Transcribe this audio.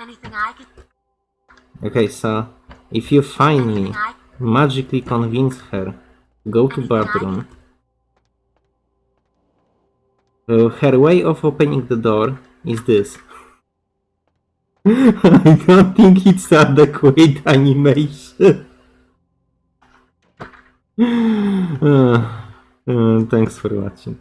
Anything I could. Okay, so if you finally me, magically convince her go to bathroom, uh, her way of opening the door is this. I don't think it's adequate animation. Uh, uh, thanks for watching.